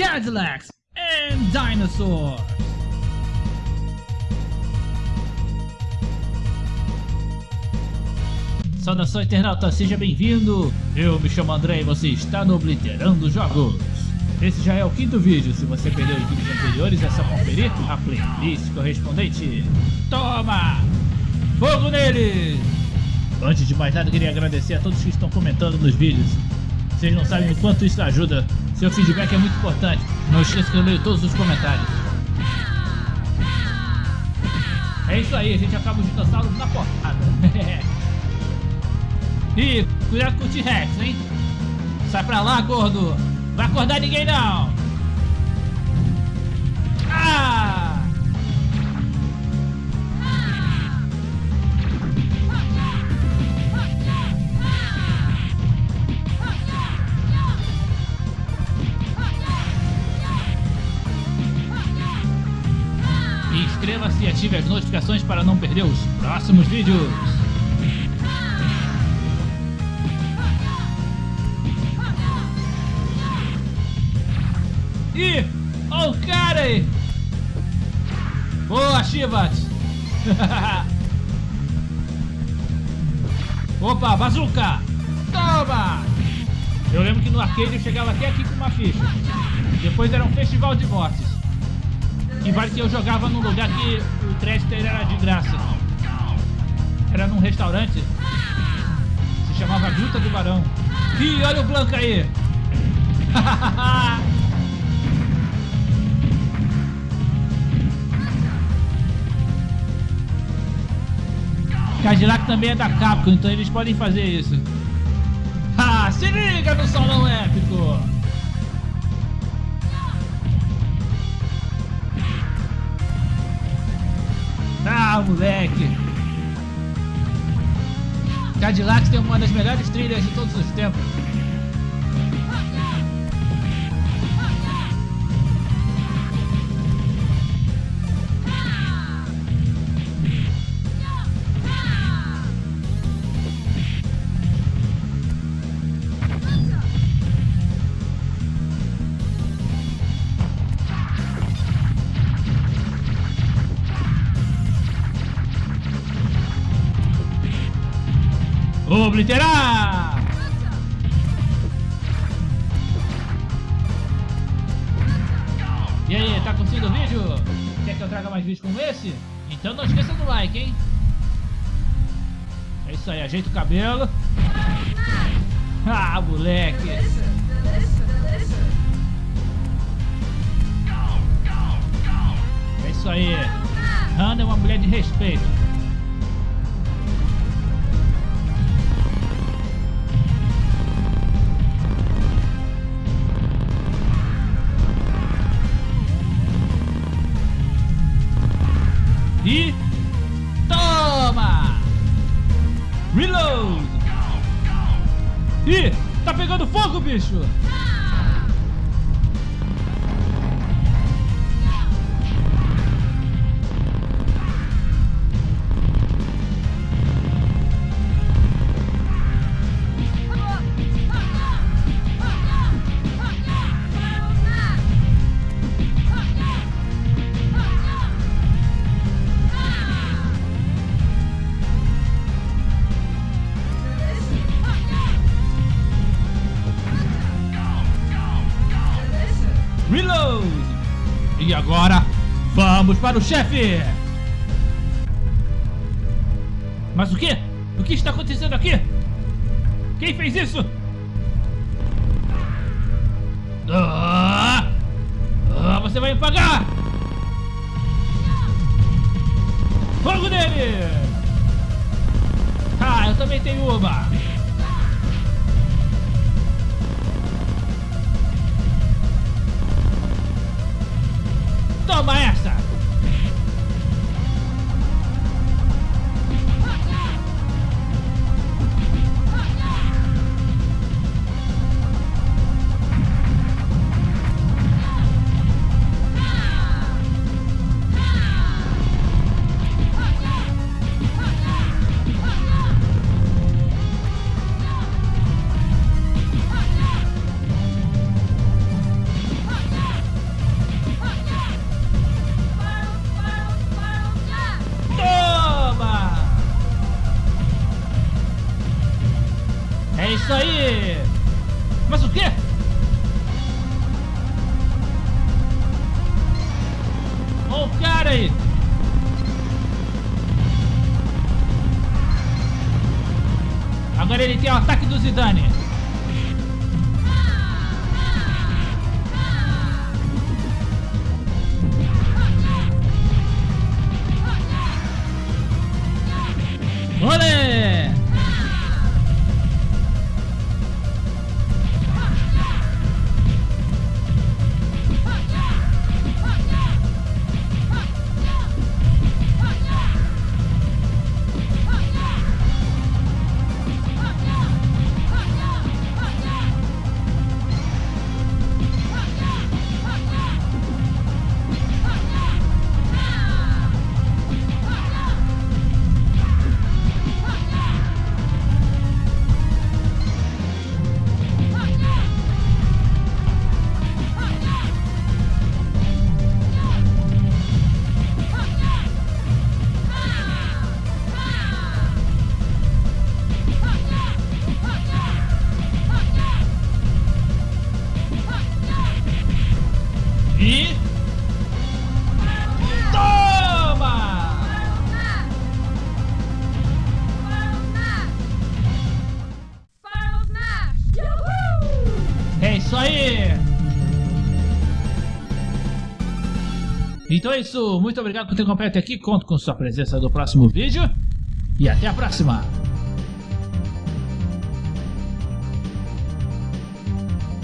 Cadillacs and Dinosaurs. Saudação internauta, seja bem-vindo! Eu me chamo André e você está no Obliterando Jogos. Esse já é o quinto vídeo, se você perdeu os vídeos anteriores é só conferir a playlist correspondente. Toma! Fogo neles! Antes de mais nada, queria agradecer a todos que estão comentando nos vídeos. Vocês não sabem o quanto isso ajuda. Seu feedback é muito importante. Não esqueça que eu leio todos os comentários. É isso aí, a gente acaba o dinossauro na porrada. Ih, cuidado com o T-Rex, hein? Sai pra lá, gordo! Vai acordar ninguém não! Ah! Inscreva-se e ative as notificações para não perder os próximos vídeos. Ih! Olha o cara aí! Boa, Shivat! Opa, bazuca! Toma! Eu lembro que no arcade eu chegava até aqui com uma ficha. Depois era um festival de mortes. E vale que eu jogava num lugar que o crédito era de graça. Era num restaurante. Se chamava Gruta do Barão. Ih, olha o Blanca aí! Cadillac também é da Capcom, então eles podem fazer isso. Ah, se liga no salão épico! Ah, moleque! Cadillac tem uma das melhores trilhas de todos os tempos. Obliterar! E aí, tá curtindo o vídeo? Quer que eu traga mais vídeos como esse? Então não esqueça do like, hein? É isso aí, ajeita o cabelo. Ah, moleque! É isso aí. Hannah é uma mulher de respeito. E toma! Reload! Ih, tá pegando fogo, bicho! Agora, vamos para o chefe! Mas o que? O que está acontecendo aqui? Quem fez isso? Ah! Ah, você vai me pagar! Fogo nele! Ah, eu também tenho uma! Toma essa! Mas Então é isso, muito obrigado por ter acompanhado até aqui, conto com sua presença no próximo vídeo e até a próxima!